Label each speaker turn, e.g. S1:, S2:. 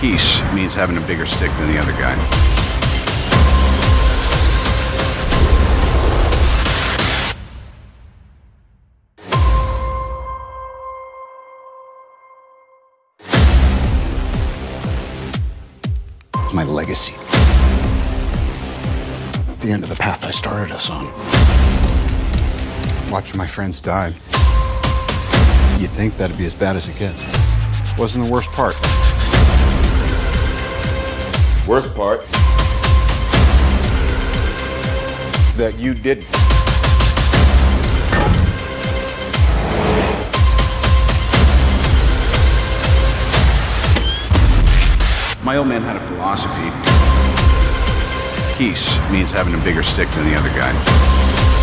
S1: Peace means having a bigger stick than the other guy. It's my legacy. The end of the path I started us on. Watch my friends die. You'd think that'd be as bad as it gets. Wasn't the worst part.
S2: Worst part that you didn't.
S1: My old man had a philosophy. Peace means having a bigger stick than the other guy.